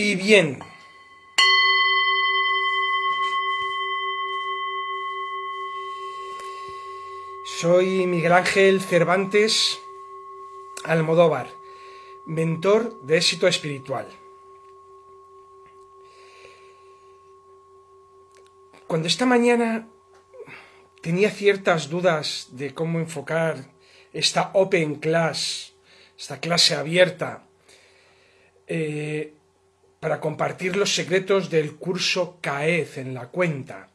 Y bien. Soy Miguel Ángel Cervantes Almodóvar, mentor de éxito espiritual. Cuando esta mañana tenía ciertas dudas de cómo enfocar esta Open Class, esta clase abierta, eh, para compartir los secretos del curso CAEZ en la cuenta.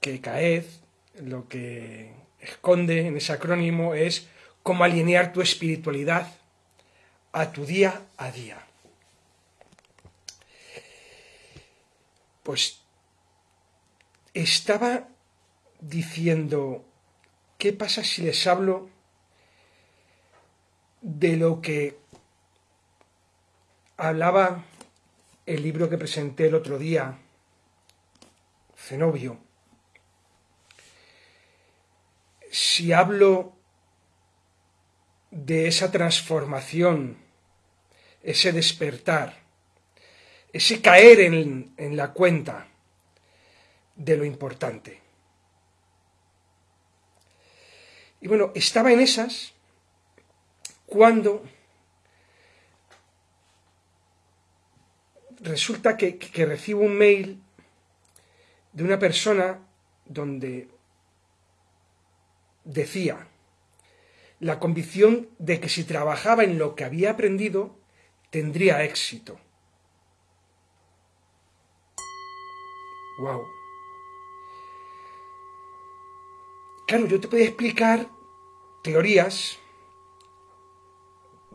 Que CAEZ lo que esconde en ese acrónimo es cómo alinear tu espiritualidad a tu día a día. Pues estaba diciendo, ¿qué pasa si les hablo de lo que hablaba el libro que presenté el otro día, Zenobio? Si hablo de esa transformación, ese despertar, ese caer en, en la cuenta de lo importante. Y bueno, estaba en esas cuando resulta que, recibo un mail de una persona donde decía la convicción de que si trabajaba en lo que había aprendido, tendría éxito. Wow. Claro, yo te podía explicar teorías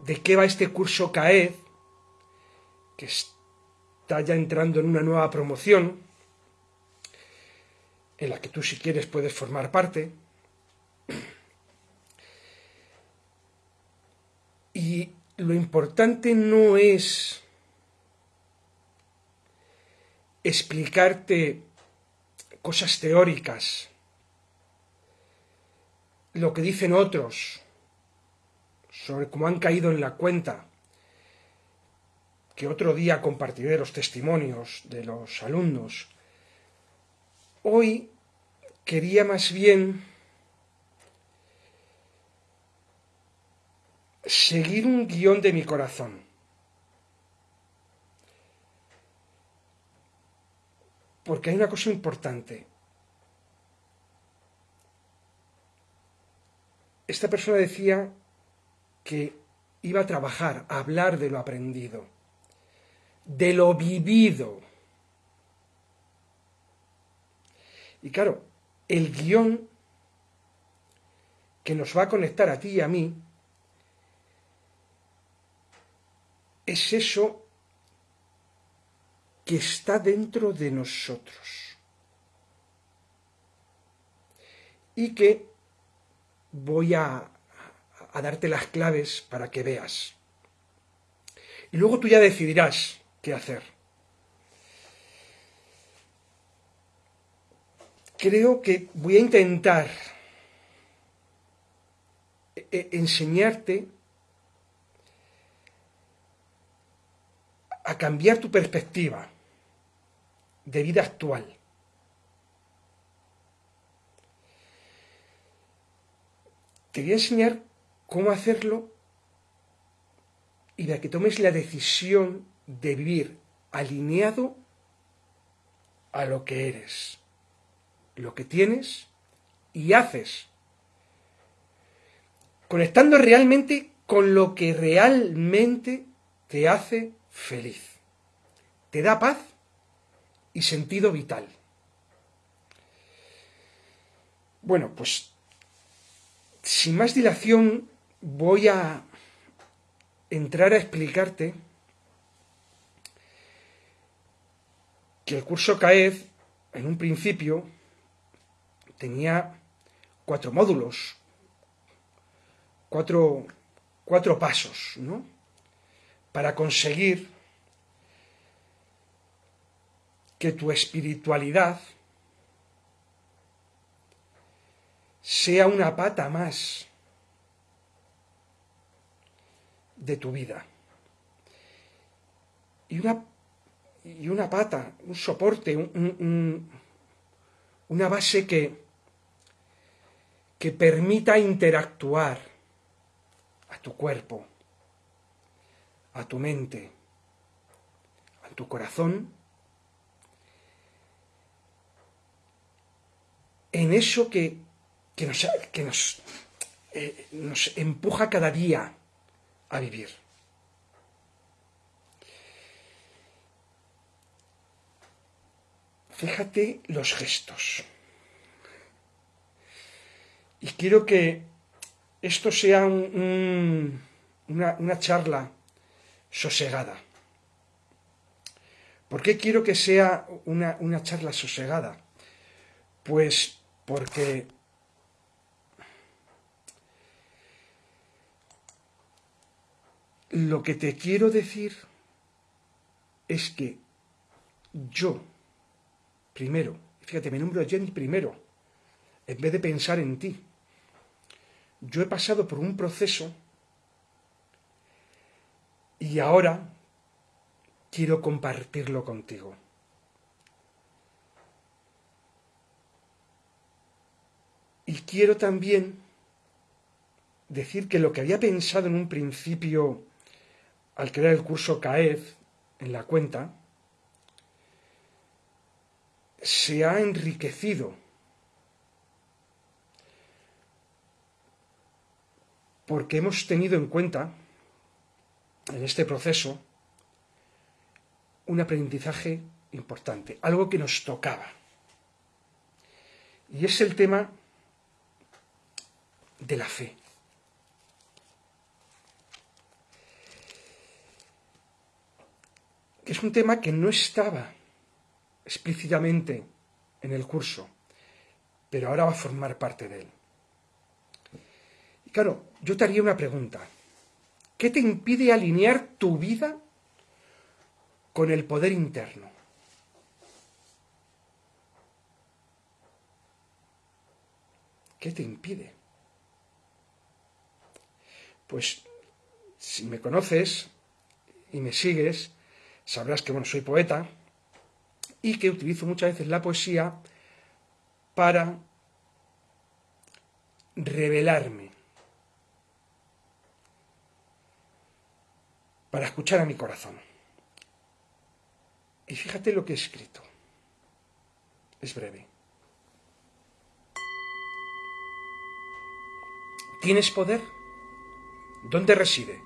de qué va este curso CAED, que está ya entrando en una nueva promoción, en la que tú si quieres puedes formar parte. Y lo importante no es explicarte cosas teóricas, lo que dicen otros sobre cómo han caído en la cuenta, que otro día compartiré los testimonios de los alumnos. Hoy quería más bien seguir un guion de mi corazón. Porque hay una cosa importante. Esta persona decía que iba a trabajar, a hablar de lo aprendido, de lo vivido. Y claro, el guion que nos va a conectar a ti y a mí es eso que está dentro de nosotros y que voy a, a, darte las claves para que veas. Y luego tú ya decidirás qué hacer. Creo que voy a intentar e, e, enseñarte a cambiar tu perspectiva de vida actual. Te voy a enseñar cómo hacerlo y de que tomes la decisión de vivir alineado a lo que eres, lo que tienes y haces, conectando realmente con lo que realmente te hace feliz. Te da paz y sentido vital. Bueno, pues sin más dilación voy a entrar a explicarte que el curso CAED en un principio tenía cuatro módulos, cuatro, cuatro pasos, ¿no? para conseguir que tu espiritualidad sea una pata más de tu vida. y una, y una pata, un soporte, una base que, que permita interactuar a tu cuerpo, a tu mente, a tu corazón, en eso que, nos, que nos, eh, nos empuja cada día a vivir. Fíjate los gestos. Y quiero que esto sea una, charla sosegada. ¿Por qué quiero que sea una, una charla sosegada? Pues porque lo que te quiero decir es que yo, primero, fíjate, me nombro a Jenny primero, en vez de pensar en ti, yo he pasado por un proceso y ahora quiero compartirlo contigo. Y quiero también decir que lo que había pensado en un principio al crear el curso CAED en la cuenta, se ha enriquecido porque hemos tenido en cuenta en este proceso un aprendizaje importante, algo que nos tocaba. Y es el tema de la fe. Que es un tema que no estaba explícitamente en el curso, pero ahora va a formar parte de él. Claro, yo te haría una pregunta. ¿Qué te impide alinear tu vida con el poder interno? ¿Qué te impide? Pues si me conoces y me sigues, sabrás que bueno, soy poeta y que utilizo muchas veces la poesía para revelarme para escuchar a mi corazón. Y fíjate lo que he escrito. Es breve. ¿Tienes poder? ¿Dónde reside?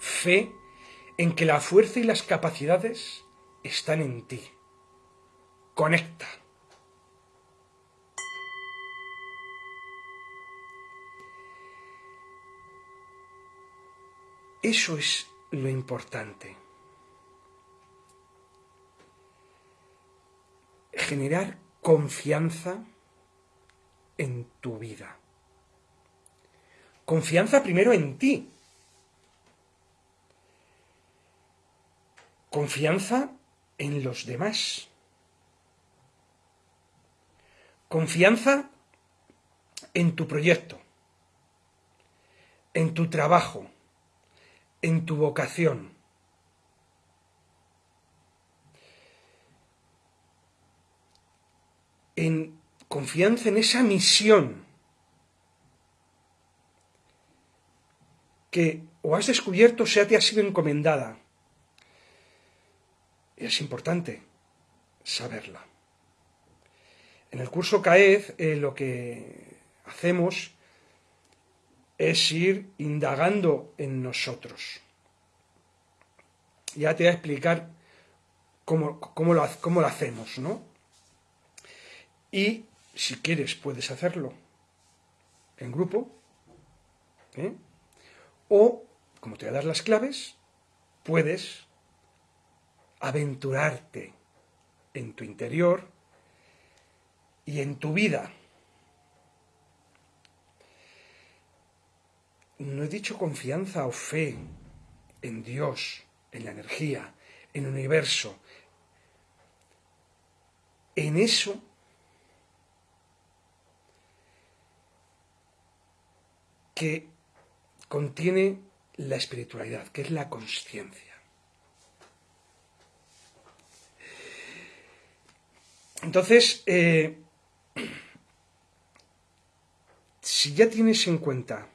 Fe en que la fuerza y las capacidades están en ti. Conecta. Eso es lo importante. Generar confianza en tu vida. Confianza primero en ti. Confianza en los demás. Confianza en tu proyecto, en tu trabajo, en tu vocación. En confianza en esa misión que o has descubierto o sea te ha sido encomendada. Y es importante saberla. En el curso CAED eh, lo que hacemos es ir indagando en nosotros. Ya te voy a explicar cómo, lo, cómo lo hacemos, ¿no? Y si quieres puedes hacerlo en grupo, ¿eh? o, como te voy a dar las claves, puedes aventurarte en tu interior y en tu vida. No he dicho confianza o fe en Dios, en la energía, en el universo. En eso que contiene la espiritualidad, que es la conciencia. Entonces, eh, si ya tienes en cuenta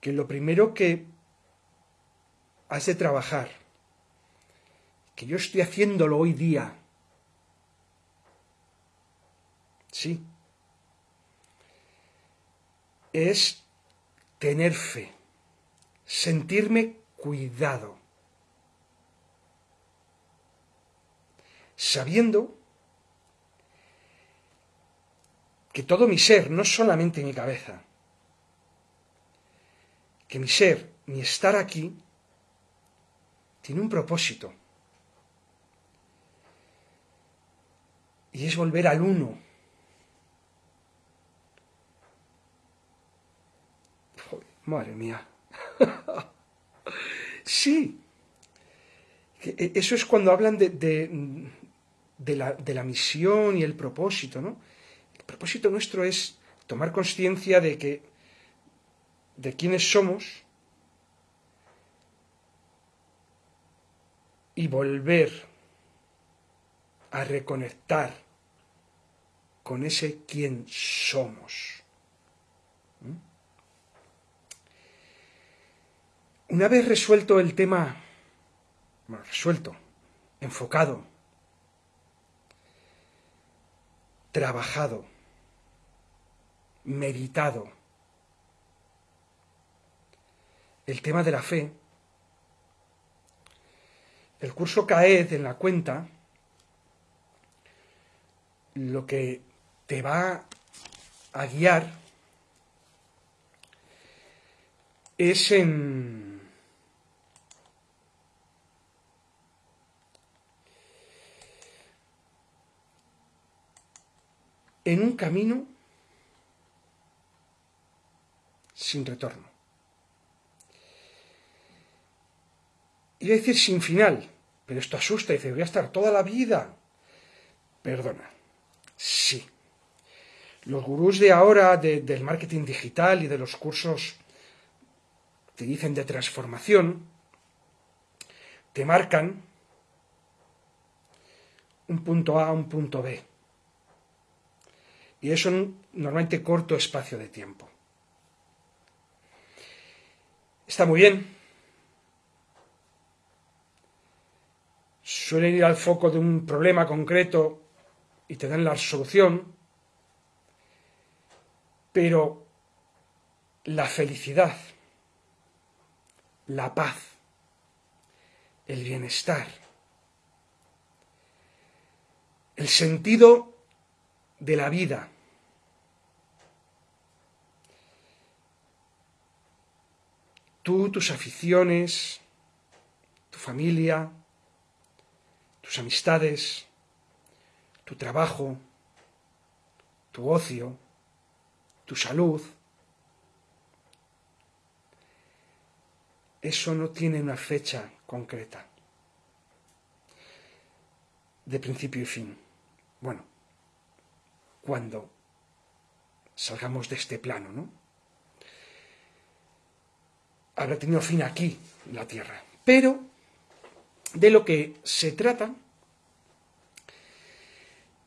que lo primero que has de trabajar, que yo estoy haciéndolo hoy día, sí, es tener fe, sentirme cuidado, sabiendo que todo mi ser, no solamente mi cabeza, que mi ser, mi estar aquí, tiene un propósito. Y es volver al uno. madre mía. sí. E, eso es cuando hablan de, de, la, de la misión y el propósito, ¿no? Propósito nuestro es tomar conciencia de que de quiénes somos y volver a reconectar con ese quién somos. ¿Mm? Una vez resuelto el tema, bueno, resuelto, enfocado, trabajado, meditado. El tema de la fe. El curso CAED en la cuenta lo que te va a guiar es en en un camino sin retorno. Iba a decir sin final, pero esto asusta y dice, voy a estar toda la vida. Perdona, sí. Los gurús de ahora del marketing digital y de los cursos te dicen de transformación, te marcan un punto A, un punto B. Y eso un normalmente corto espacio de tiempo. Está muy bien. Suelen ir al foco de un problema concreto y te dan la solución, pero la felicidad, la paz, el bienestar, el sentido de la vida, tú, tus aficiones, tu familia, tus amistades, tu trabajo, tu ocio, tu salud. Eso no tiene una fecha concreta de principio y fin. Bueno, cuando salgamos de este plano, ¿no? Habrá tenido fin aquí, la Tierra. Pero de lo que se trata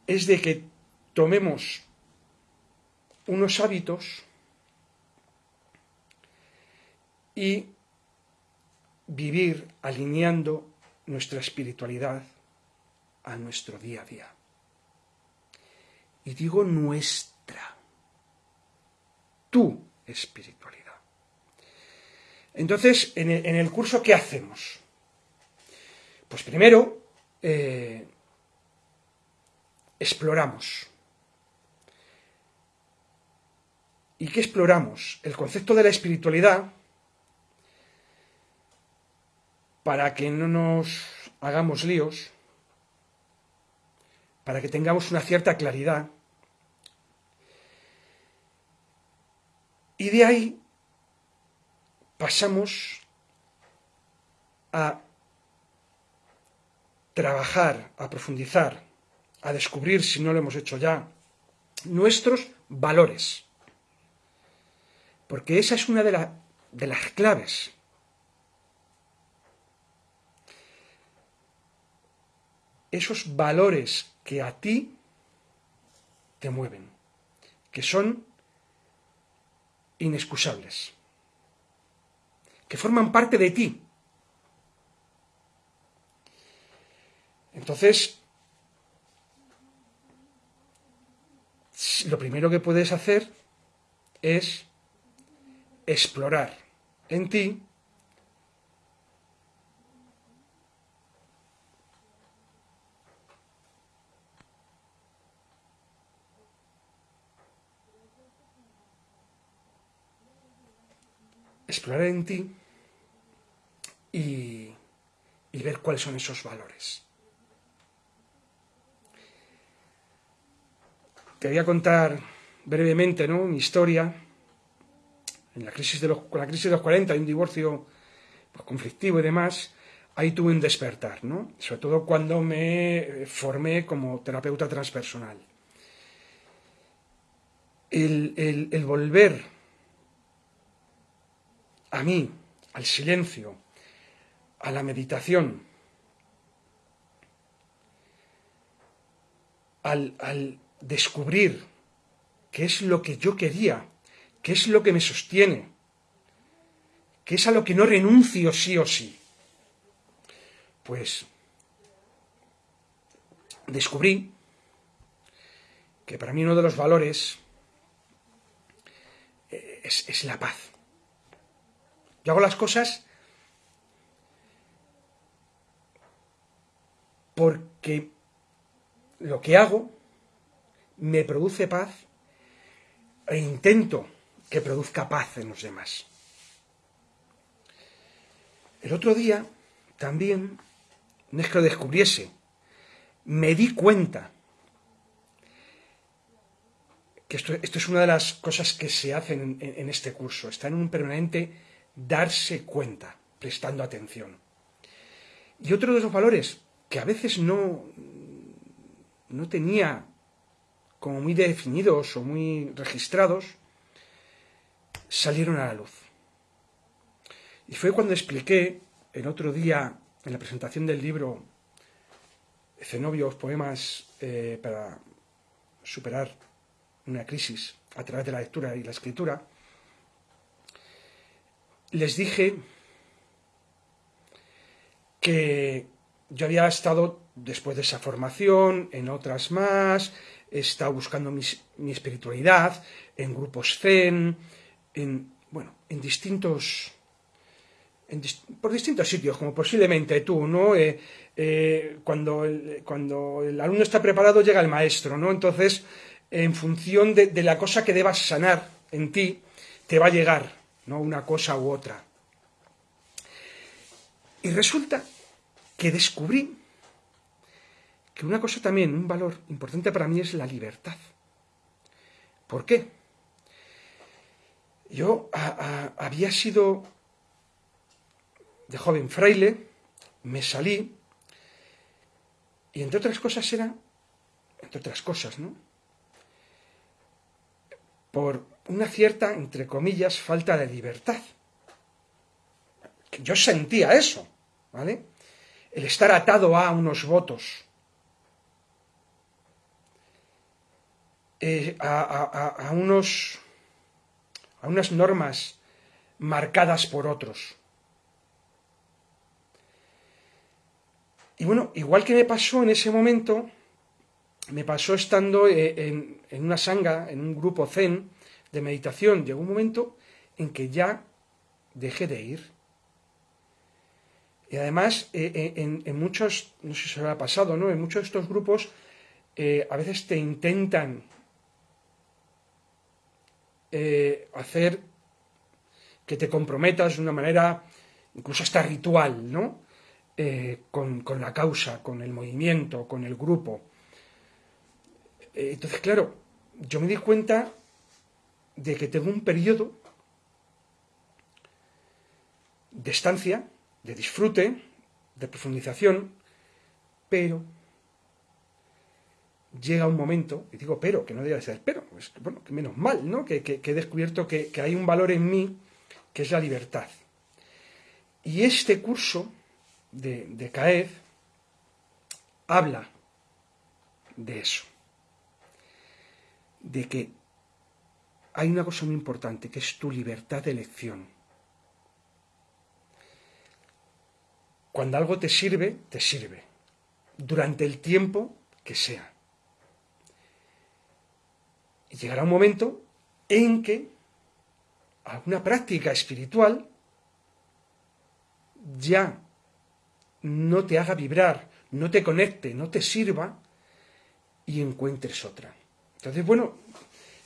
es de que tomemos unos hábitos y vivir alineando nuestra espiritualidad a nuestro día a día. Y digo nuestra, tu espiritualidad. Entonces, en el, curso, ¿qué hacemos? Pues primero, eh, exploramos. ¿Y qué exploramos? El concepto de la espiritualidad para que no nos hagamos líos, para que tengamos una cierta claridad. Y de ahí pasamos a trabajar, a profundizar, a descubrir, si no lo hemos hecho ya, nuestros valores. Porque esa es una de, de las claves. Esos valores que a ti te mueven, que son inexcusables, que forman parte de ti. Entonces, lo primero que puedes hacer es explorar en ti explorar en ti y, ver cuáles son esos valores. Te voy a contar brevemente ¿no? mi historia. En la crisis de con la crisis de los 40 y un divorcio pues, conflictivo y demás, ahí tuve un despertar, ¿no? sobre todo cuando me formé como terapeuta transpersonal. El, el volver a mí, al silencio, a la meditación, al, descubrir qué es lo que yo quería, qué es lo que me sostiene, qué es a lo que no renuncio sí o sí. Pues descubrí que para mí uno de los valores eh, es la paz. Yo hago las cosas porque lo que hago me produce paz e intento que produzca paz en los demás. El otro día también, no es que lo descubriese, me di cuenta que esto, es una de las cosas que se hacen en, en este curso, está en un permanente darse cuenta, prestando atención. Y otro de los valores que a veces no, no tenía como muy definidos o muy registrados, salieron a la luz. Y fue cuando expliqué el otro día en la presentación del libro Cenobios, poemas eh, para superar una crisis a través de la lectura y la escritura, les dije que yo había estado, después de esa formación, en otras más, he estado buscando mi, espiritualidad, en grupos zen, en, bueno, en distintos... por distintos sitios, como posiblemente tú, ¿no? Eh, eh, cuando, el, cuando el alumno está preparado llega el maestro, ¿no? Entonces, en función de la cosa que debas sanar en ti, te va a llegar no una cosa u otra. Y resulta que descubrí que una cosa también, un valor importante para mí es la libertad. ¿Por qué? Yo había sido de joven fraile, me salí, y entre otras cosas era, entre otras cosas, ¿no? Por una cierta, entre comillas, falta de libertad. Yo sentía eso, ¿vale? El estar atado a unos votos, eh, a, unos, a unas normas marcadas por otros. Y bueno, igual que me pasó en ese momento, me pasó estando eh, en, en una sanga, en un grupo zen, de meditación llegó un momento en que ya dejé de ir. Y además, eh, eh, en, muchos, no sé si se lo ha pasado, ¿no? En muchos de estos grupos eh, a veces te intentan hacer que te comprometas de una manera incluso hasta ritual, ¿no? con, con, la causa, con el movimiento, con el grupo. entonces, claro, yo me di cuenta de que tengo un periodo de estancia, de disfrute, de profundización, pero llega un momento, y digo pero, que no debe ser pero, bueno, que menos mal, ¿no? Que, he descubierto que, que, hay un valor en mí que es la libertad. Y este curso de, de CAED habla de eso. de que hay una cosa muy importante, que es tu libertad de elección. Cuando algo te sirve, te sirve, durante el tiempo que sea. Y llegará un momento en que alguna práctica espiritual ya no te haga vibrar, no te conecte, no te sirva y encuentres otra. Entonces, bueno,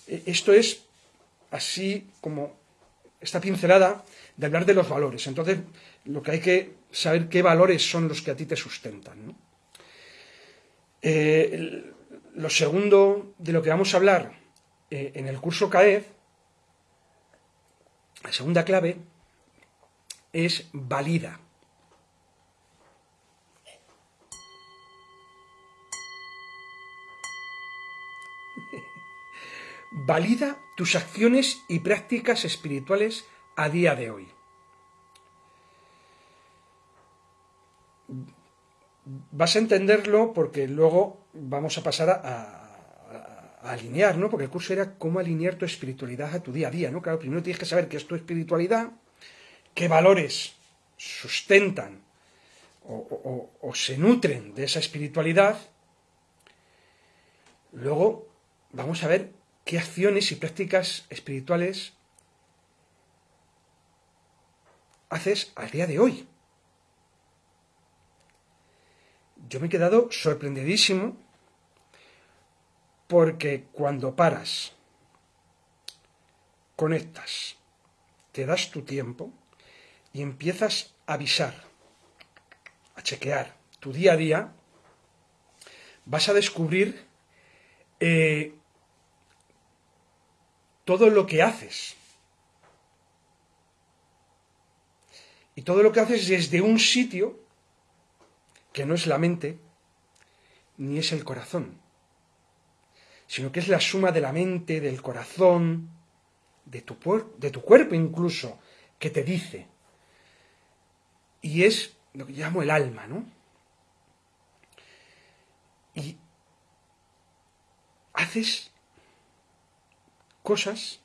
e-, esto es así como esta pincelada de hablar de los valores. Entonces, lo que hay que saber qué valores son los que a ti te sustentan. Eh, lo segundo de lo que vamos a hablar eh, en el curso CAED, la segunda clave, es valida. valida tus acciones y prácticas espirituales a día de hoy. Vas a entenderlo porque luego vamos a pasar a, alinear, ¿no? Porque el curso era cómo alinear tu espiritualidad a tu día a día, ¿no? Claro, primero tienes que saber qué es tu espiritualidad, qué valores sustentan o se nutren de esa espiritualidad. Luego vamos a ver qué acciones y prácticas espirituales haces al día de hoy. Yo me he quedado sorprendidísimo porque cuando paras, conectas, te das tu tiempo y empiezas a avisar, a chequear tu día a día, vas a descubrir eh, todo lo que haces. Y todo lo que haces desde un sitio que no es la mente ni es el corazón, sino que es la suma de la mente, del corazón, de tu, de tu cuerpo incluso, que te dice. Y es lo que llamo el alma, ¿no? Y haces cosas,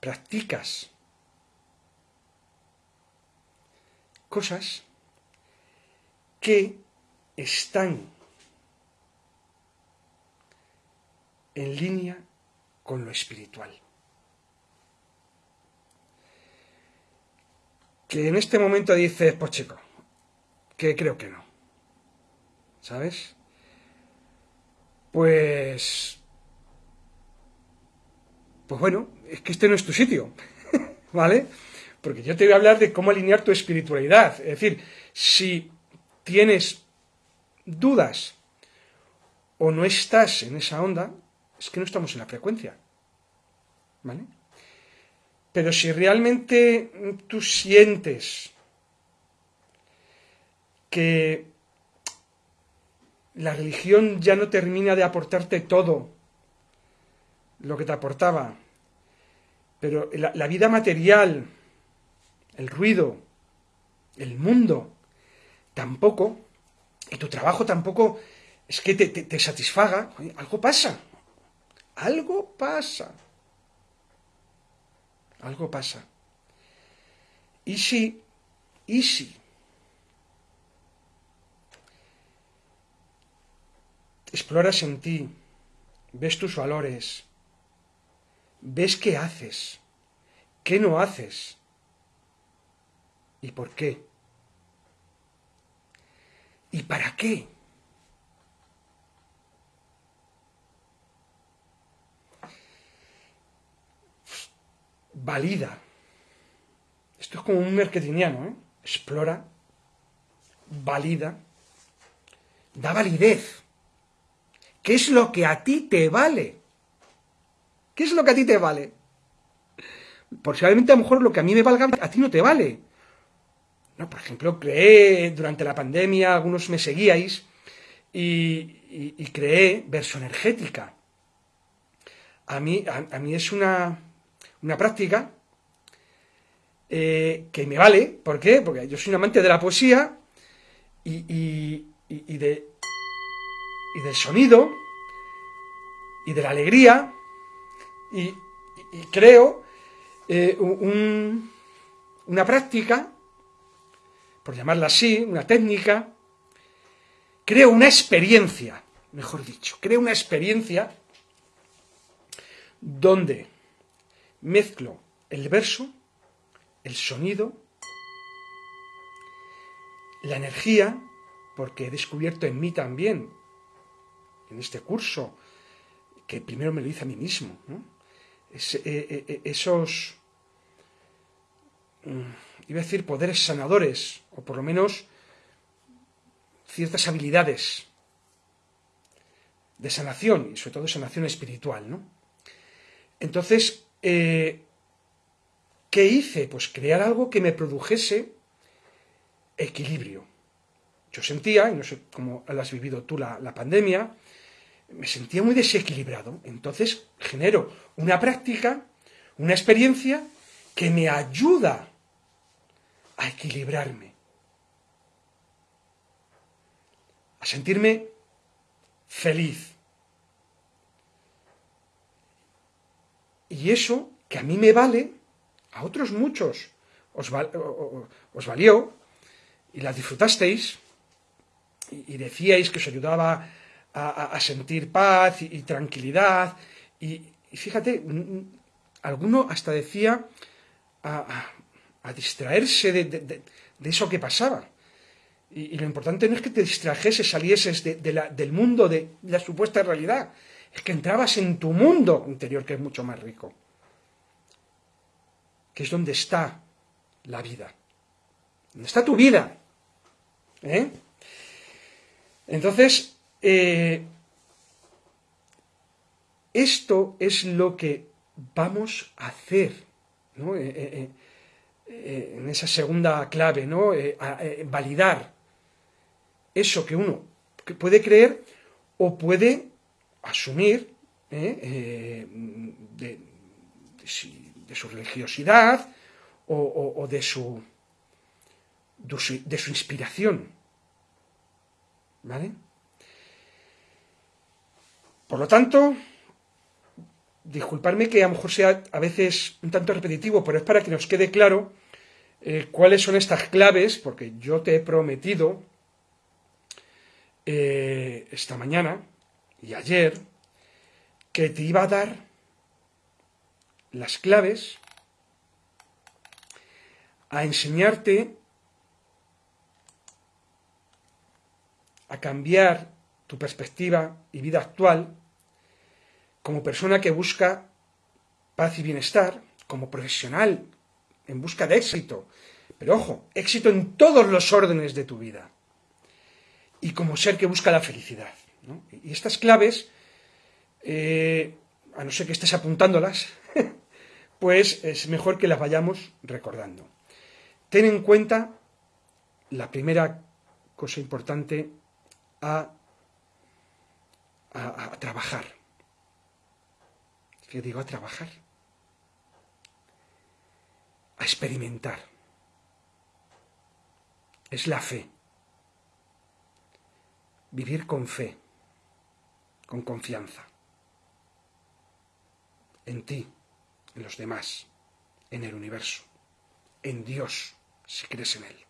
practicas cosas que están en línea con lo espiritual. Que en este momento dices, pues chico, que creo que no. ¿Sabes? Pues pues bueno, es que este no es tu sitio, ¿vale? Porque yo te voy a hablar de cómo alinear tu espiritualidad. Es decir, si tienes dudas o no estás en esa onda, es que no estamos en la frecuencia, ¿vale? Pero si realmente tú sientes que la religión ya no termina de aportarte todo lo que te aportaba, pero la, vida material, el ruido, el mundo, tampoco, y tu trabajo tampoco es que te, satisfaga, algo pasa, algo pasa, algo pasa. Y si, y si, exploras en ti, ves tus valores, ves qué haces, qué no haces y por qué. ¿Y para qué? Valida. Esto es como un mercediniano, ¿eh? Explora, valida, da validez. ¿Qué es lo que a ti te vale? ¿Qué es lo que a ti te vale? Posiblemente a lo mejor lo que a mí me valga a ti no te vale. No, por ejemplo, creé durante la pandemia, algunos me seguíais, y, creé verso energética. A mí, a, mí es una, una práctica eh, que me vale. ¿Por qué? Porque yo soy un amante de la poesía y, y, de, y del sonido y de la alegría y, creo eh, una práctica, por llamarla así, una técnica, creo una experiencia, mejor dicho, creo una experiencia donde mezclo el verso, el sonido, la energía, porque he descubierto en mí también, en este curso, que primero me lo hice a mí mismo, eh, eh, eh, esos, mm, iba a decir, poderes sanadores, o por lo menos ciertas habilidades de sanación, y sobre todo sanación espiritual, ¿no? Entonces, ¿qué hice? Pues crear algo que me produjese equilibrio. Yo sentía, y no sé cómo has vivido tú la, la pandemia, me sentía muy desequilibrado. Entonces genero una práctica, una experiencia que me ayuda a equilibrarme, a sentirme feliz. Y eso que a mí me vale, a otros muchos os, valió y la disfrutasteis y decíais que os ayudaba a, sentir paz y, tranquilidad. Y, fíjate, alguno hasta decía a, distraerse de, eso que pasaba. Y, lo importante no es que te distrajeses, salieses del mundo, de la supuesta realidad. Es que entrabas en tu mundo interior, que es mucho más rico. Que es donde está la vida. Donde está tu vida. ¿Eh? Entonces, eh, esto es lo que vamos a hacer eh, eh, en esa segunda clave, ¿no? validar eso que uno puede creer o puede asumir de, su religiosidad o, de, su, de su inspiración. ¿Vale? Por lo tanto, disculparme que a lo mejor sea a veces un tanto repetitivo, pero es para que nos quede claro eh, cuáles son estas claves, porque yo te he prometido eh, esta mañana y ayer que te iba a dar las claves a enseñarte a cambiar tu perspectiva y vida actual como persona que busca paz y bienestar, como profesional en busca de éxito, pero ojo, éxito en todos los órdenes de tu vida, y como ser que busca la felicidad. Y estas claves, eh, a no ser que estés apuntándolas, pues es mejor que las vayamos recordando. Ten en cuenta la primera cosa importante a, a trabajar que digo a trabajar, a experimentar. Es la fe. Vivir con fe, con confianza. En ti, en los demás, en el universo, en Dios, si crees en Él.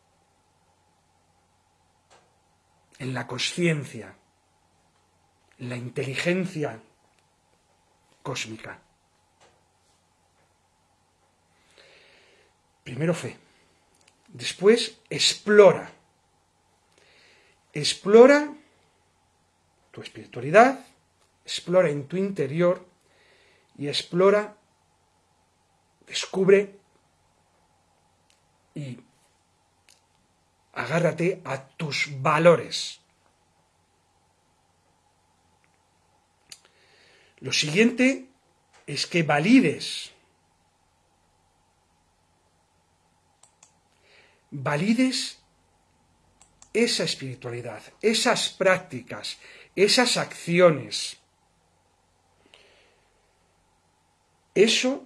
En la conciencia, en la inteligencia cósmica. Primero fe. Después explora. Explora tu espiritualidad, explora en tu interior y explora, descubre y agárrate a tus valores. Lo siguiente es que valides, valides esa espiritualidad, esas prácticas, esas acciones. Eso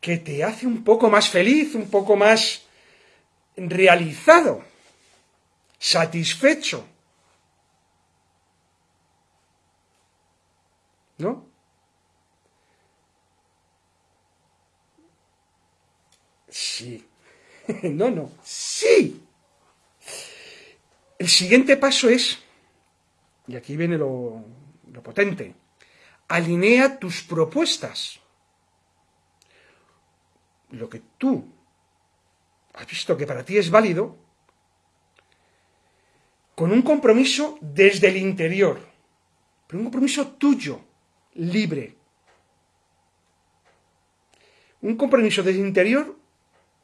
que te hace un poco más feliz, un poco más realizado, satisfecho. ¿No? Sí. no, no. Sí. El siguiente paso es, y aquí viene lo, potente, alinea tus propuestas. Lo que tú has visto que para ti es válido, con un compromiso desde el interior, pero un compromiso tuyo, libre. Un compromiso desde el interior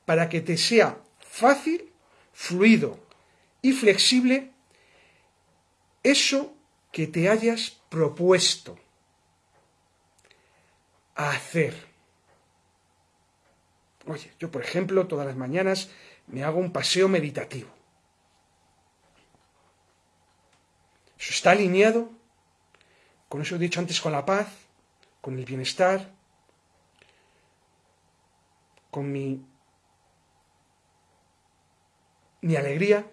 para que te sea fácil, fluido y flexible eso que te hayas propuesto a hacer. Oye, yo por ejemplo todas las mañanas me hago un paseo meditativo. Eso está alineado con eso he dicho antes, con la paz, con el bienestar, con mi, mi alegría.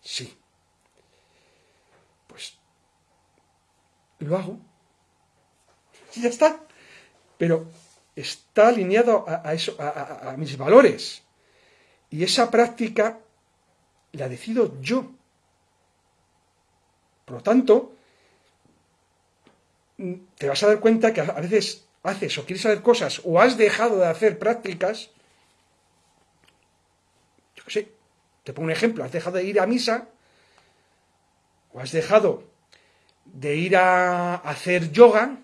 Sí. Pues lo hago. Y ya está. Pero está alineado a, eso, a, mis valores. Y esa práctica la decido yo. Por lo tanto, te vas a dar cuenta que a veces haces o quieres hacer cosas o has dejado de hacer prácticas. Sé, te pongo un ejemplo, has dejado de ir a misa o has dejado de ir a hacer yoga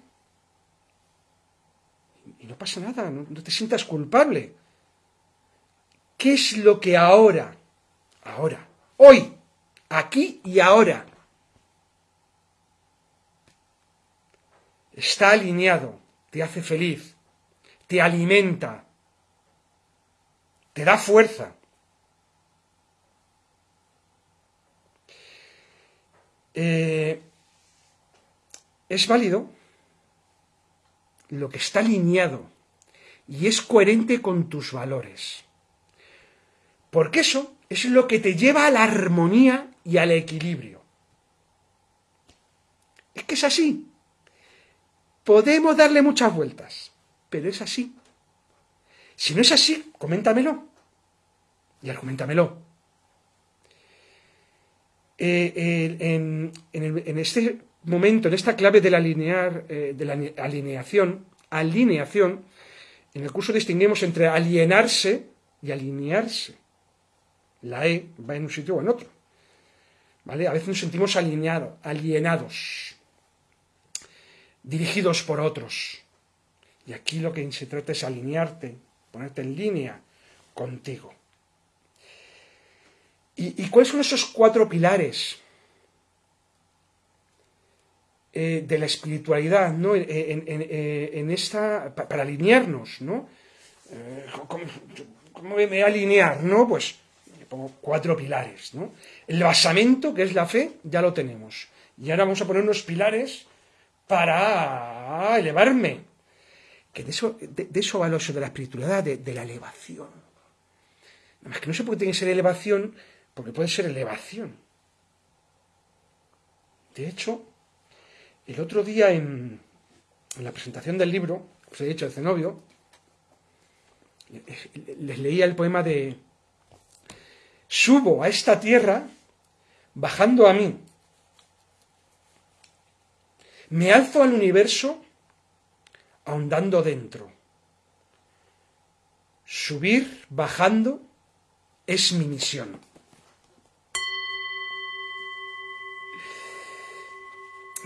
y no pasa nada, no, te sientas culpable. ¿Qué es lo que ahora, ahora, hoy, aquí y ahora, está alineado, te hace feliz, te alimenta, te da fuerza? Eh, es válido lo que está alineado y es coherente con tus valores. Porque eso es lo que te lleva a la armonía y al equilibrio. Es que es así. Podemos darle muchas vueltas, pero es así. Si no es así, coméntamelo. Y argumentamelo. Eh, en, este momento, en esta clave del alinear, eh, de la alineación, alineación, en el curso distinguimos entre alienarse y alinearse. La E va en un sitio o en otro. ¿Vale? A veces nos sentimos alineados, alienados, dirigidos por otros. Y aquí lo que se trata es alinearte, ponerte en línea contigo. ¿Y, cuáles son esos cuatro pilares eh, de la espiritualidad, ¿no? En, eh, esta, para alinearnos, ¿no? Eh, ¿cómo, me voy a alinear, no? Pues pongo cuatro pilares, ¿no? El basamento, que es la fe, ya lo tenemos. Y ahora vamos a poner unos pilares para elevarme. Que de eso, de, eso va lo de la espiritualidad, de, la elevación. Nada más que no sé por qué tiene que ser elevación, porque puede ser elevación. De hecho, el otro día en, la presentación del libro, os he dicho, el cenobio, les leía el poema de Subo a esta tierra bajando a mí. Me alzo al universo ahondando dentro. Subir bajando es mi misión.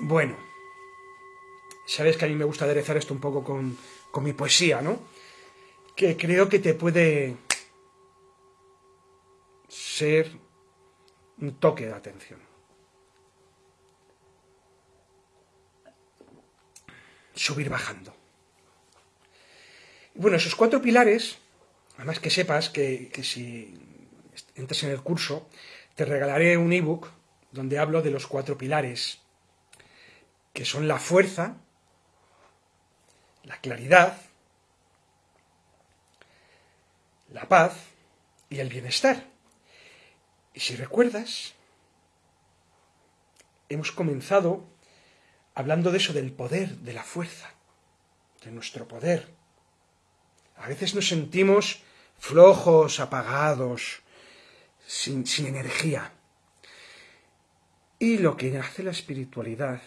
Bueno, sabes que a mí me gusta aderezar esto un poco con, mi poesía, ¿no? Que creo que te puede ser un toque de atención. Subir bajando. Bueno, esos cuatro pilares, además que sepas que, que si entras en el curso, te regalaré un ebook donde hablo de los cuatro pilares que son la fuerza, la claridad, la paz y el bienestar. Y si recuerdas, hemos comenzado hablando de eso, del poder, de la fuerza, de nuestro poder. A veces nos sentimos flojos, apagados, sin, sin energía. Y lo que hace la espiritualidad,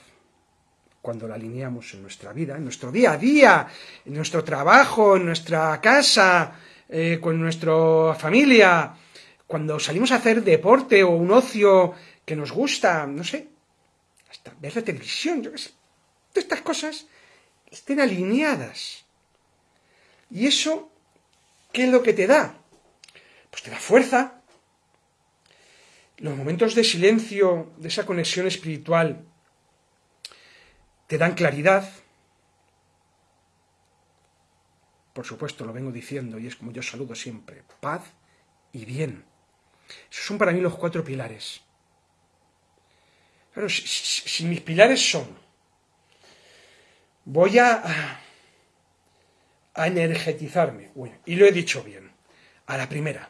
cuando la alineamos en nuestra vida, en nuestro día a día, en nuestro trabajo, en nuestra casa, eh, con nuestra familia, cuando salimos a hacer deporte o un ocio que nos gusta, no sé, hasta ver la televisión, yo qué sé, todas estas cosas estén alineadas. ¿Y eso qué es lo que te da? Pues te da fuerza. Los momentos de silencio, de esa conexión espiritual, te dan claridad, por supuesto, lo vengo diciendo y es como yo saludo siempre, paz y bien. Esos son para mí los cuatro pilares. Claro, si, mis pilares son, voy a, a energetizarme, y lo he dicho bien, a la primera,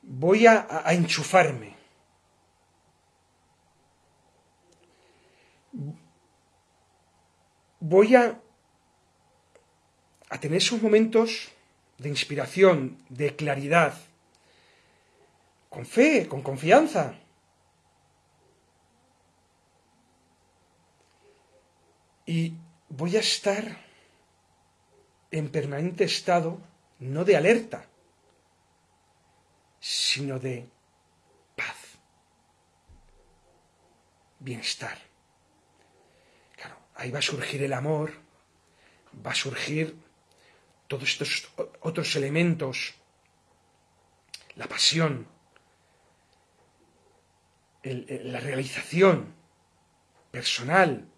voy a enchufarme, voy a a tener esos momentos de inspiración, de claridad, con fe, con confianza. Y voy a estar en permanente estado, no de alerta, sino de paz, bienestar. Ahí va a surgir el amor, va a surgir todos estos otros elementos, la pasión, la realización personal,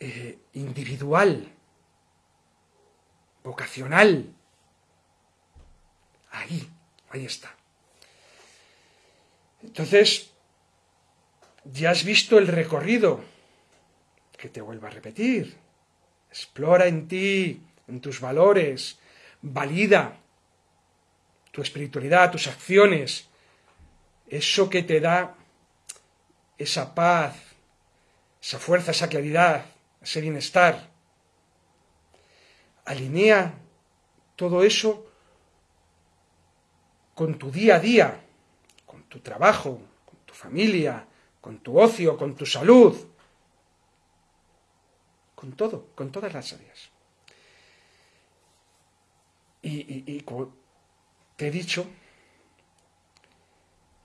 eh, individual, vocacional. Ahí, ahí está. Entonces, ya has visto el recorrido, que te vuelva a repetir. Explora en ti en tus valores, valida tu espiritualidad, tus acciones, eso que te da esa paz, esa fuerza, esa claridad, ese bienestar. Alinea todo eso con tu día a día, con tu trabajo, con tu familia, con tu ocio, con tu salud, con todo, con todas las áreas. Y, te he dicho,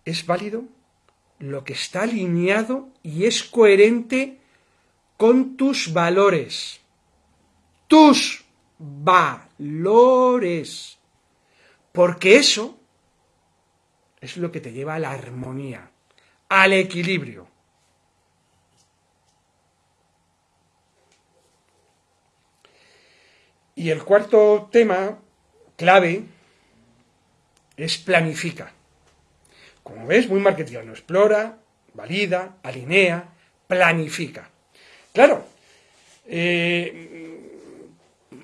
es válido lo que está alineado y es coherente con tus valores. Tus valores. Porque eso es lo que te lleva a la armonía, al equilibrio. Y el cuarto tema clave es planifica. Como ves, muy marketiano. Explora, valida, alinea, planifica. Claro, eh,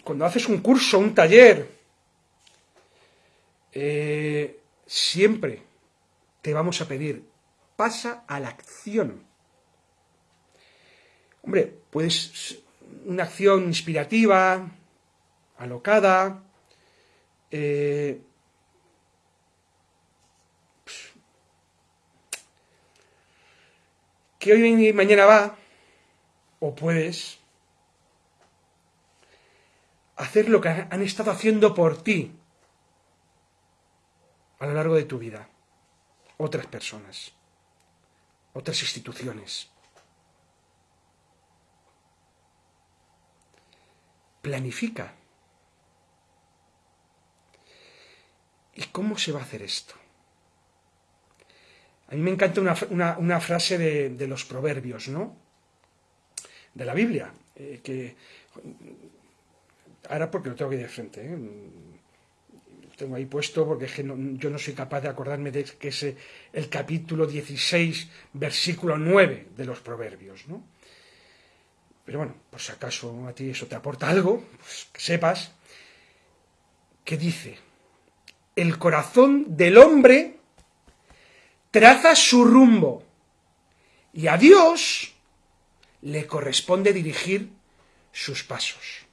cuando haces un curso, un taller, eh, siempre te vamos a pedir, pasa a la acción. Hombre, puedes una acción inspirativa, alocada, eh, que hoy y mañana va, o puedes hacer lo que han estado haciendo por ti a lo largo de tu vida. Otras personas, otras instituciones. Planifica. ¿Y cómo se va a hacer esto? A mí me encanta una, frase de, los proverbios, ¿no? De la Biblia, eh, que ahora porque lo tengo aquí de frente, ¿eh? lo tengo ahí puesto porque yo no soy capaz de acordarme de que es el capítulo 16, versículo 9 de los proverbios, ¿no? Pero bueno, por si acaso a ti eso te aporta algo, pues que sepas que dice, el corazón del hombre traza su rumbo Y a Dios le corresponde dirigir sus pasos.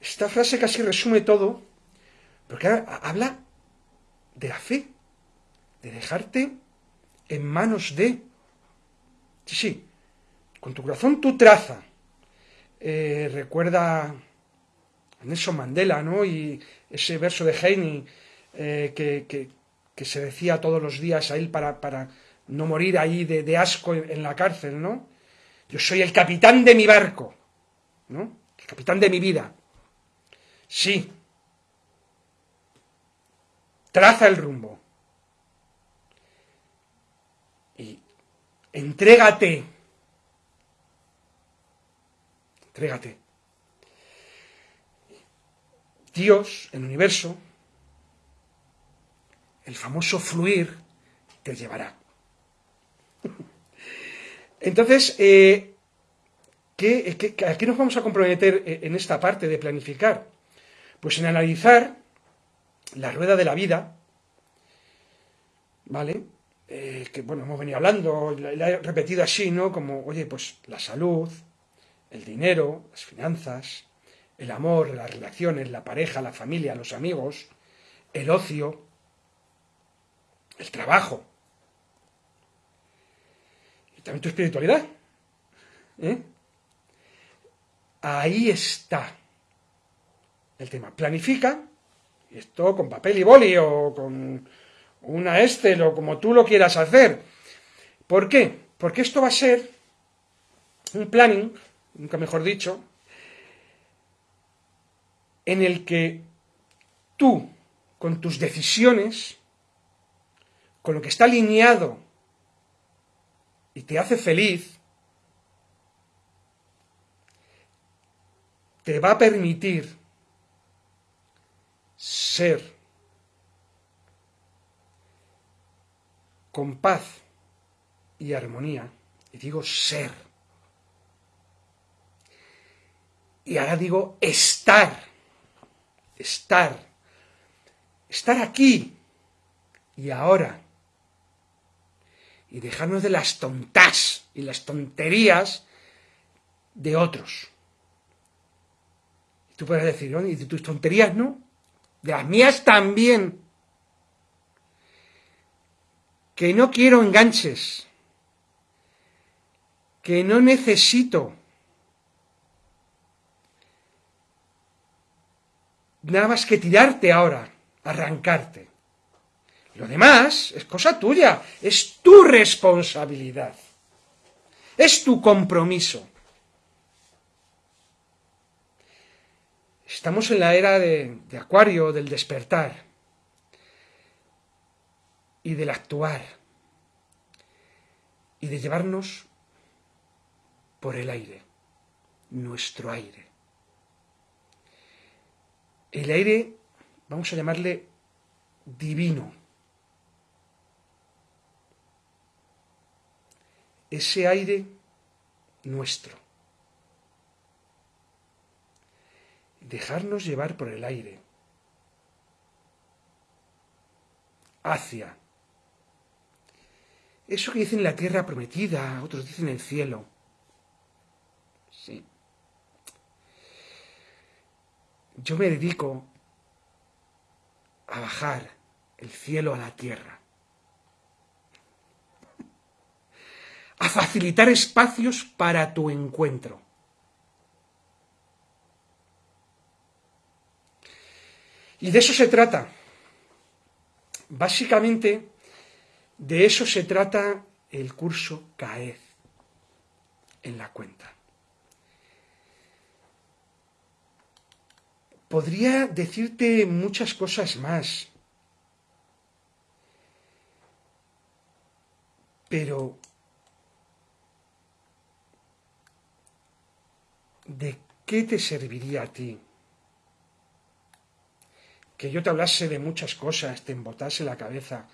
Esta frase casi resume todo, porque habla de la fe, de dejarte en manos de... Sí, sí, con tu corazón tú traza. Eh, recuerda Nelson Mandela, ¿no? Y ese verso de Heine eh, que, se decía todos los días a él para, para no morir ahí de, asco en, la cárcel, ¿no? Yo soy el capitán de mi barco, ¿no? El capitán de mi vida. Sí. Traza el rumbo. Y entrégate. Entrégate. Dios, el universo, el famoso fluir, te llevará. Entonces, eh, a qué nos vamos a comprometer en esta parte de planificar? Pues en analizar la rueda de la vida, ¿vale? Eh, que bueno, hemos venido hablando, la, he repetido así, ¿no? Como, oye, pues la salud, el dinero, las finanzas, el amor, las relaciones, la pareja, la familia, los amigos, el ocio, el trabajo. Y también tu espiritualidad. ¿eh? Ahí está el tema. Planifica, esto con papel y boli o con una Excel o como tú lo quieras hacer. ¿Por qué? Porque esto va a ser un planning, nunca mejor dicho, en el que tú, con tus decisiones, con lo que está alineado y te hace feliz, te va a permitir ser con paz y armonía, y digo ser, y ahora digo estar, estar, estar aquí y ahora, y dejarnos de las tontas y las tonterías de otros. Tú puedes decir, ¿no? y de tus tonterías no, de las mías también, que no quiero enganches, que no necesito nada más que tirarte ahora, arrancarte. Lo demás es cosa tuya, es tu responsabilidad, es tu compromiso. Estamos en la era de, Acuario, del despertar y del actuar y de llevarnos por el aire, nuestro aire. El aire, vamos a llamarle divino. Ese aire nuestro. dejarnos llevar por el aire hacia eso que dicen la tierra prometida, otros dicen el cielo. Sí. Yo me dedico a bajar el cielo a la tierra. A facilitar espacios para tu encuentro. Y de eso se trata. Básicamente, de eso se trata el curso CAEZ en la cuenta. Podría decirte muchas cosas más, pero ¿de qué te serviría a ti que yo te hablase de muchas cosas, te embotase la cabeza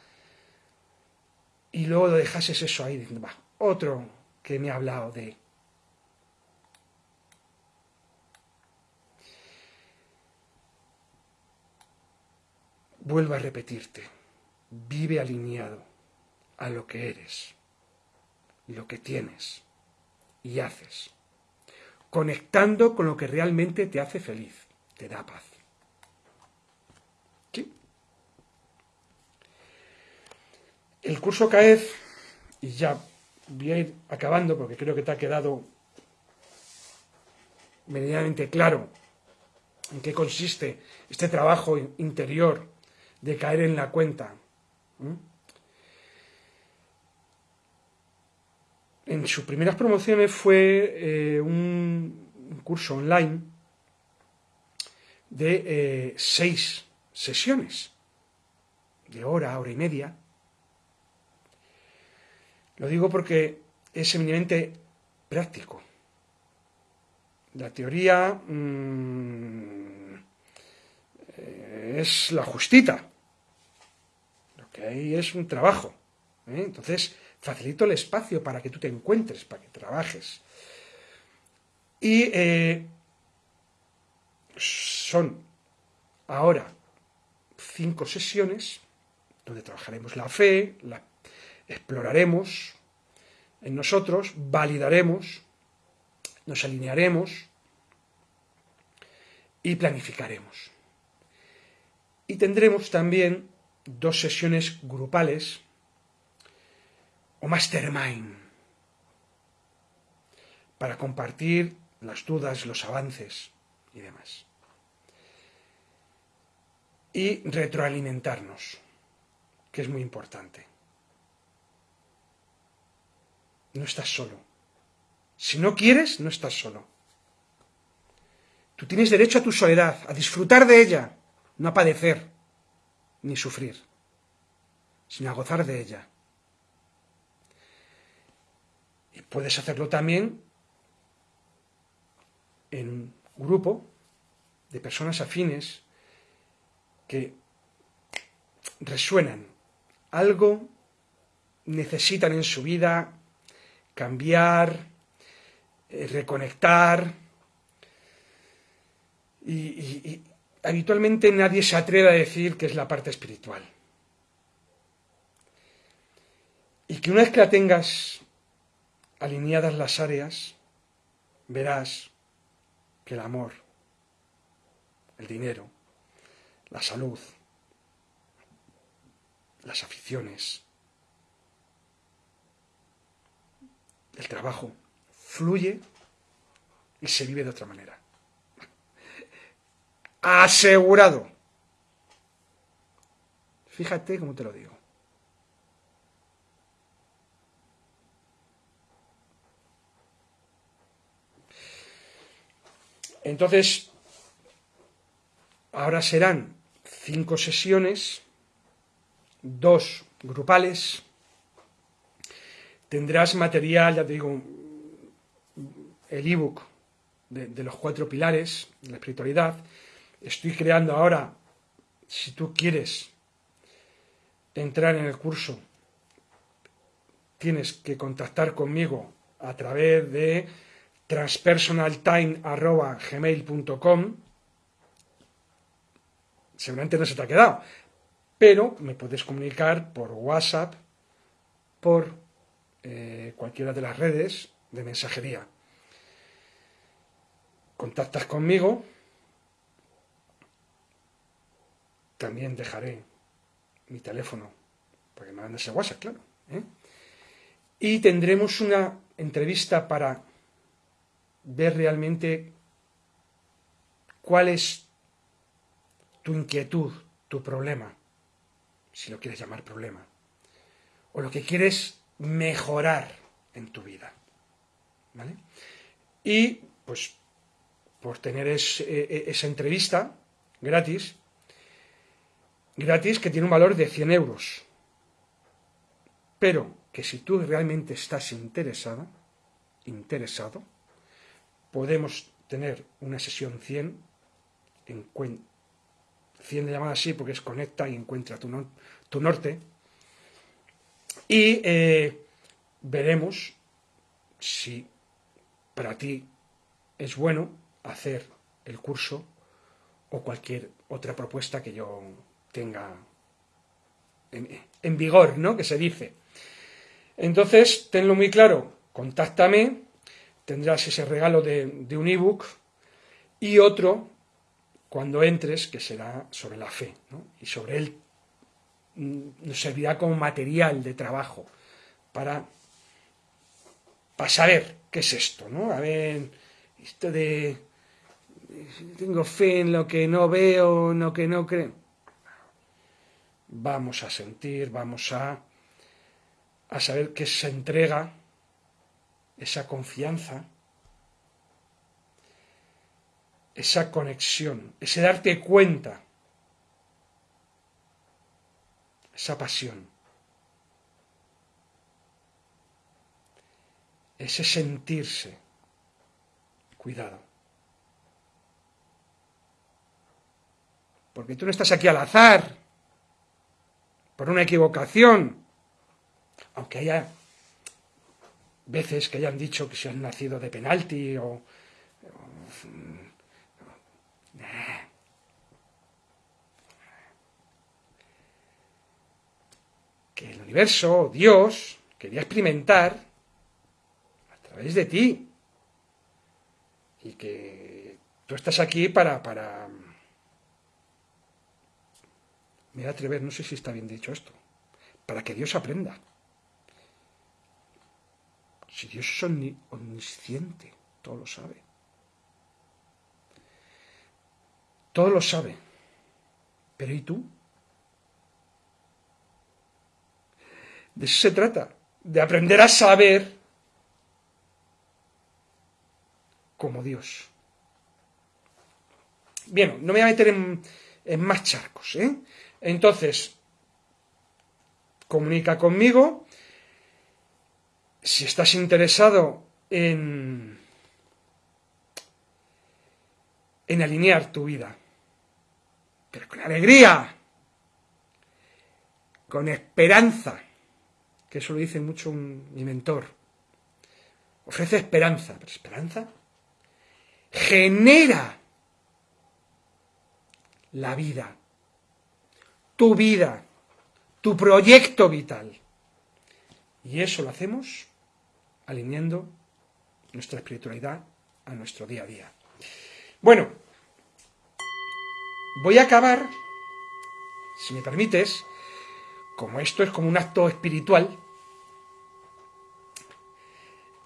y luego dejases eso ahí va, otro que me ha hablado de... Vuelvo a repetirte, vive alineado a lo que eres, lo que tienes y haces, conectando con lo que realmente te hace feliz, te da paz. ¿Sí? El curso CAEF, y ya voy a ir acabando porque creo que te ha quedado medianamente claro en qué consiste este trabajo interior de caer en la cuenta. En sus primeras promociones fue eh, un, curso online de eh, seis sesiones, de hora, hora y media. Lo digo porque es eminentemente práctico. La teoría mm, eh, es la justita. Hay es un trabajo. ¿eh? Entonces, facilito el espacio para que tú te encuentres, para que trabajes. Y eh, son ahora cinco sesiones donde trabajaremos la fe, la exploraremos en nosotros, validaremos nos alinearemos y planificaremos. Y tendremos también dos sesiones grupales o mastermind para compartir las dudas, los avances y demás. Y retroalimentarnos, que es muy importante. No estás solo. Si no quieres, no estás solo. Tú tienes derecho a tu soledad, a disfrutar de ella, no a padecer ni sufrir, sino a gozar de ella. Y puedes hacerlo también en un grupo de personas afines que resuenan, algo necesitan en su vida cambiar, eh, reconectar. Y, habitualmente nadie se atreve a decir que es la parte espiritual. Y que una vez que la tengas alineadas las áreas, verás que el amor, el dinero, la salud, las aficiones, el trabajo, fluye y se vive de otra manera. Asegurado. Fíjate cómo te lo digo. Entonces, ahora serán cinco sesiones, dos grupales. Tendrás material, ya te digo, el ebook de, de los cuatro pilares la espiritualidad. Estoy creando ahora, si tú quieres entrar en el curso, tienes que contactar conmigo a través de transpersonaltime.gmail.com Seguramente no se te ha quedado, pero me puedes comunicar por WhatsApp, por eh, cualquiera de las redes de mensajería. Contactas conmigo, también dejaré mi teléfono para que me mandes ese WhatsApp, claro. ¿eh? Y tendremos una entrevista para ver realmente cuál es tu inquietud, tu problema, si lo quieres llamar problema, o lo que quieres mejorar en tu vida. ¿Vale? Y pues por tener e, e, esa entrevista gratis, gratis que tiene un valor de 100 euros. Pero que si tú realmente estás interesada, interesado, podemos tener una sesión 100, 100 de llamada así porque es conecta y encuentra tu, tu norte, y eh, veremos si para ti es bueno hacer el curso o cualquier otra propuesta que yo tenga en, vigor, ¿no? Que se dice. Entonces, tenlo muy claro, contáctame, tendrás ese regalo de, un ebook y otro cuando entres que será sobre la fe y sobre él mm, nos servirá como material de trabajo para, para saber qué es esto, ¿no? A ver, esto de tengo fe en lo que no veo, en lo que no creo. Vamos a sentir, vamos a, a saber que se entrega esa confianza, esa conexión, ese darte cuenta, esa pasión, ese sentirse. Cuidado. Porque tú no estás aquí al azar, por una equivocación, aunque haya veces que hayan dicho que se han nacido de penalti o... que el universo, Dios, quería experimentar a través de ti. Y que tú estás aquí para... para... Me voy a atrever, no sé si está bien dicho esto, para que Dios aprenda. Si Dios es omnisciente, todo lo sabe. Todo lo sabe. Pero ¿y tú? De eso se trata, de aprender a saber como Dios. Bien, no me voy a meter en, en más charcos, ¿eh? Entonces, comunica conmigo si estás interesado en, en alinear tu vida, pero con alegría, con esperanza, que eso lo dice mucho mi mentor, ofrece esperanza, pero esperanza genera la vida, tu vida, tu proyecto vital. Y eso lo hacemos alineando nuestra espiritualidad a nuestro día a día. Bueno, voy a acabar, si me permites, como esto es como un acto espiritual,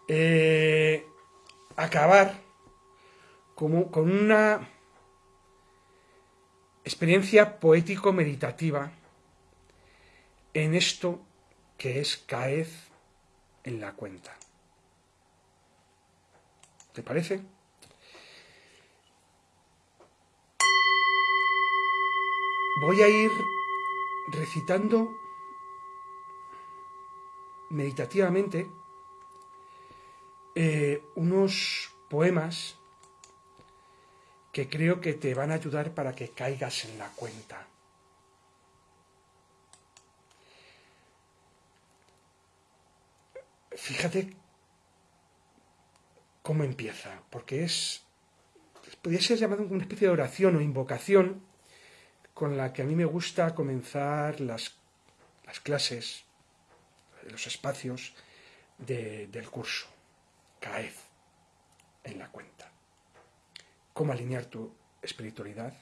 eh, acabar como, con una experiencia poético-meditativa en esto que es caed en la cuenta. ¿Te parece? Voy a ir recitando meditativamente eh, unos poemas que creo que te van a ayudar para que caigas en la cuenta. Fíjate cómo empieza, porque es, podría ser llamado una especie de oración o invocación con la que a mí me gusta comenzar las, las clases, los espacios del curso. Caed en la cuenta. Cómo alinear tu espiritualidad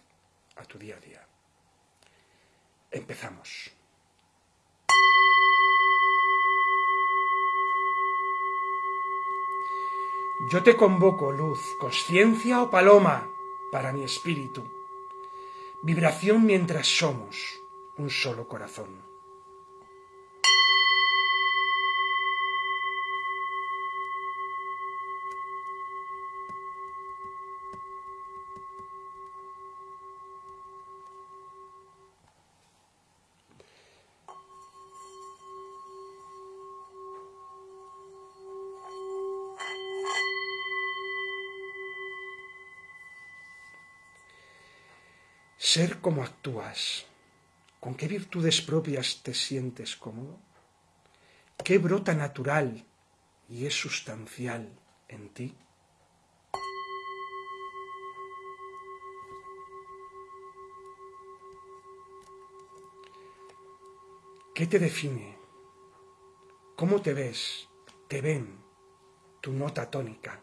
a tu día a día. Empezamos. Yo te convoco, luz, conciencia o paloma, para mi espíritu. Vibración mientras somos un solo corazón. Ser como actúas, con qué virtudes propias te sientes cómodo, qué brota natural y es sustancial en ti. ¿Qué te define? cómo te ves, te ven, tu nota tónica.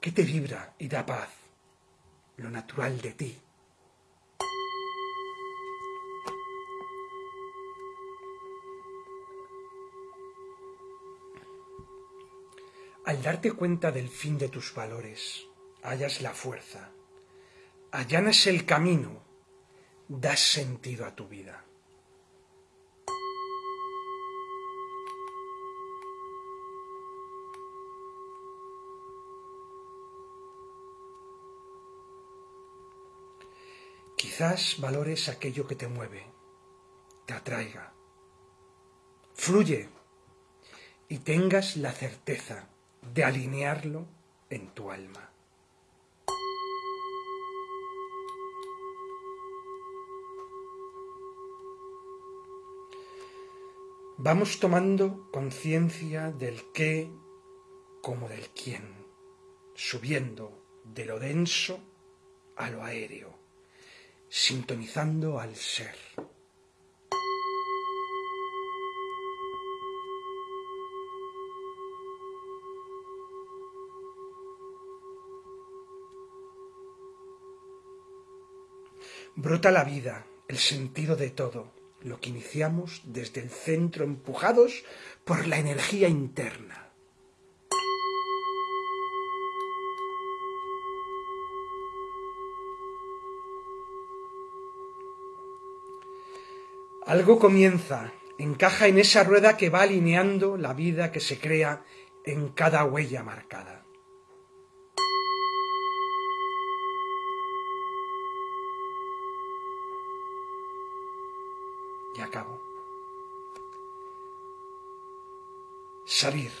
¿Qué te vibra y da paz? Lo natural de ti. Al darte cuenta del fin de tus valores, hallas la fuerza, allanas el camino, das sentido a tu vida. Quizás valores aquello que te mueve, te atraiga, fluye y tengas la certeza de alinearlo en tu alma. Vamos tomando conciencia del qué como del quién, subiendo de lo denso a lo aéreo, sintonizando al ser. Brota la vida, el sentido de todo, lo que iniciamos desde el centro empujados por la energía interna. Algo comienza, encaja en esa rueda que va alineando la vida que se crea en cada huella marcada. y acabo. Salir,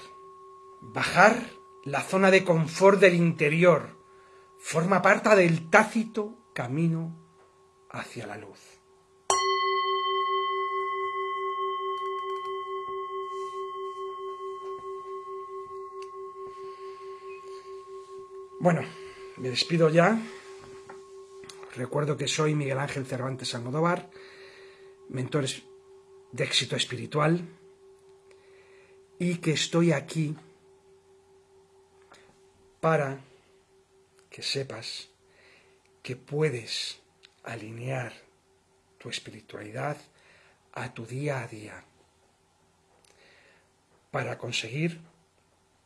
bajar la zona de confort del interior, forma parte del tácito camino hacia la luz. Bueno, me despido ya. Recuerdo que soy Miguel Ángel Cervantes Almodóvar mentores de éxito espiritual y que estoy aquí para que sepas que puedes alinear tu espiritualidad a tu día a día para conseguir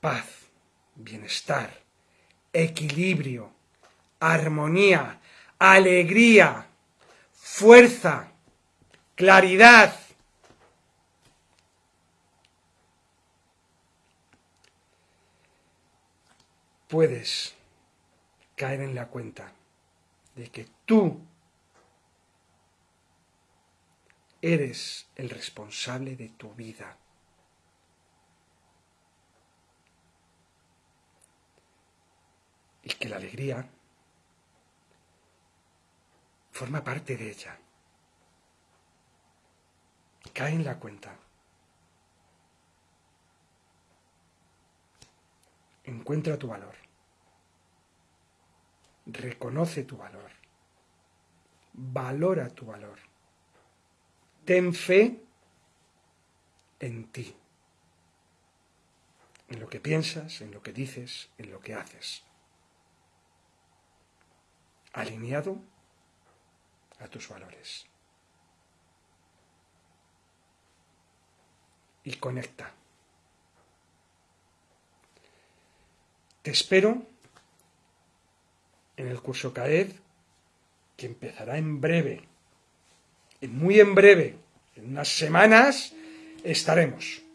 paz, bienestar, equilibrio, armonía, alegría, fuerza, claridad. Puedes caer en la cuenta de que tú eres el responsable de tu vida. Y que la alegría forma parte de ella. Cae en la cuenta. Encuentra tu valor. Reconoce tu valor. Valora tu valor. Ten fe en ti. En lo que piensas, en lo que dices, en lo que haces. Alineado a tus valores. y conecta. Te espero en el curso CAED que empezará en breve, muy en breve, en unas semanas estaremos.